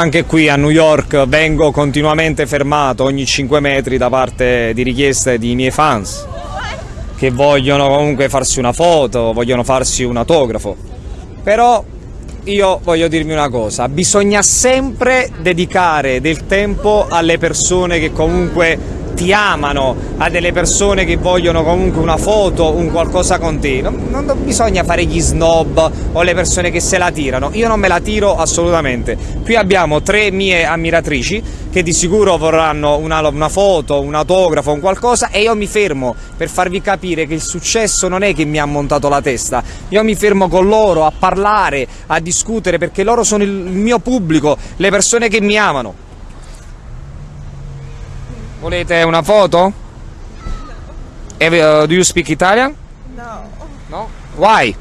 Anche qui a New York vengo continuamente fermato ogni 5 metri da parte di richieste di miei fans che vogliono comunque farsi una foto, vogliono farsi un autografo. Però io voglio dirmi una cosa, bisogna sempre dedicare del tempo alle persone che comunque ti amano, a delle persone che vogliono comunque una foto, un qualcosa con te. Non, non bisogna fare gli snob o le persone che se la tirano. Io non me la tiro assolutamente. Qui abbiamo tre mie ammiratrici che di sicuro vorranno una, una foto, un autografo, un qualcosa e io mi fermo per farvi capire che il successo non è che mi ha montato la testa. Io mi fermo con loro a parlare, a discutere perché loro sono il mio pubblico, le persone che mi amano. Volete una foto? No. Uh, do you speak Italian? No. No? Why?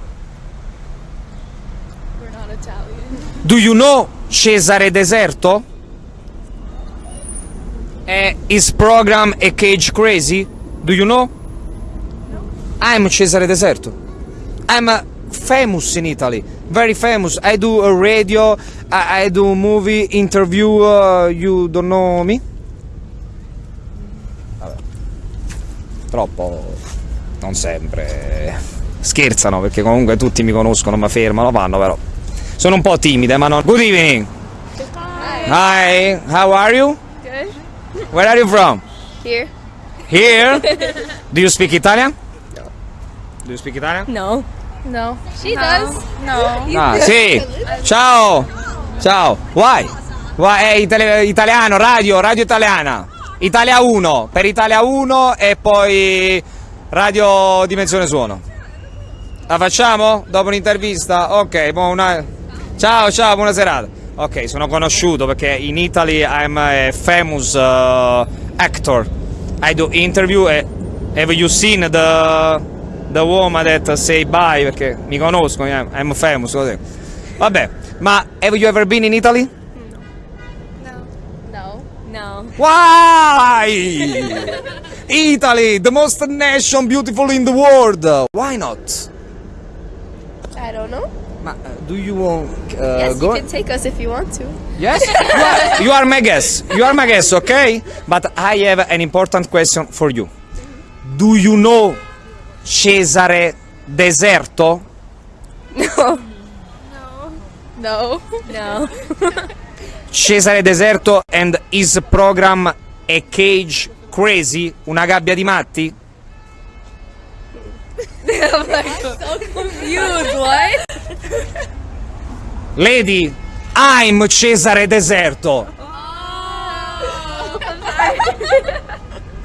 We're not Italian. Do you know Cesare Deserto? Uh, his program A Cage Crazy? Do you know? No. I'm Cesare Deserto. I'm uh, famous in Italy. Very famous. I do a radio, I, I do movie, interview. Uh, you don't know me? Troppo non sempre scherzano perché comunque tutti mi conoscono, mi fermano, vanno però. Sono un po' timide, ma non. Good evening. Hi. Hi, how are you? Good. Where are you from? Here. Here? Do you speak Italian? No. Do you speak Italian? No. No. She does. No. Ah, sì. Ciao. Ciao. Why? Why? È itali- italiano, radio, radio italiana. Italia 1, per Italia 1 e poi Radio Dimensione Suono. La facciamo? Dopo un'intervista? Ok, buona... ciao ciao, buona serata. Ok, sono conosciuto perché in Italy I'm a famous uh, actor. I do interview e have you seen the, the woman that say bye? Perché mi conoscono, I'm famous, così. Vabbè, ma have you ever been in Italy? No. No. Why? Italy, the most nation beautiful in the world. Why not? I don't know. Ma uh, do you want uh, yes, go? you can take us if you want to. Yes, you are, you are my guest. You are my guest, okay? But I have an important question for you. Do you know Cesare Deserto? No. No. No. No. Cesare Deserto and his program A Cage Crazy? Una gabbia di matti? I'm like so confused. What? Lady, I'm Cesare Deserto.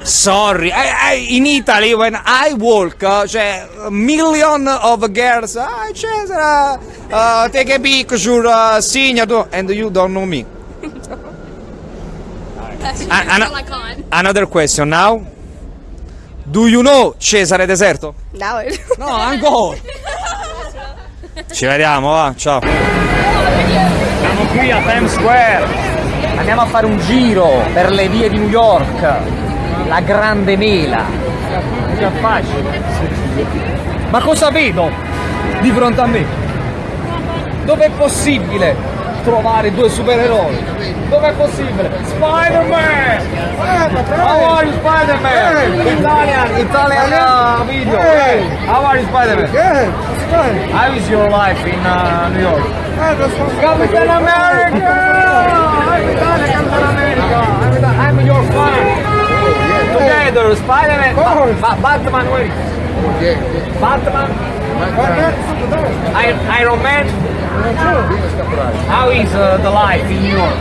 Sorry, I, I, in Italy when I walk, uh, cioè, million of girls, ah, Cesare, uh, take a picture, uh, signature, and you don't know me. A- ana- another question now. Do you know Cesare Deserto? Now it. No, ancora. Ci vediamo, va, ciao. Siamo qui a Times Square. Andiamo a fare un giro per le vie di New York. La grande mela. È facile. Ma cosa vedo di fronte a me? Dov'è possibile trovare due supereroi? Dov'è possibile? Spider-Man! How are you Spider-Man? Italian, Italian uh, video. How are you Spider-Man? How is your life in uh, New York? Capitan America! I'm Italia, Capitan America! I'm, Ita- I'm your fan! Together, Spider-Man, ba- ba- Batman, where is Batman, I- Iron Man. How is uh, the life in New York?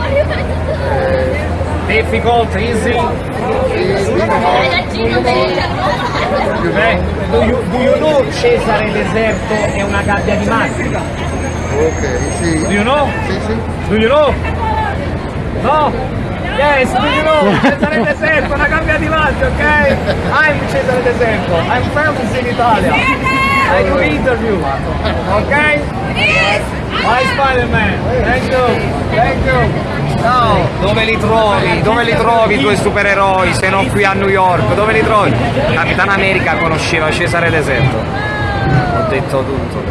Difficult, easy? Eh, do, you, do you know Cesare Deserto è una gabbia di matti? Ok, sì. Do you know? Sì, sì. Do you know? No? Yes, do you know? Cesare Deserto, una gabbia di matti, ok? I'm Cesare Deserto, I'm famous in Italia. I do interview, ok? Bye Spider-Man, thank you, thank you. Ciao, dove li trovi? Dove li trovi i tuoi supereroi se non qui a New York? Dove li trovi? Capitan America conosceva Cesare Deserto. Ho detto tutto.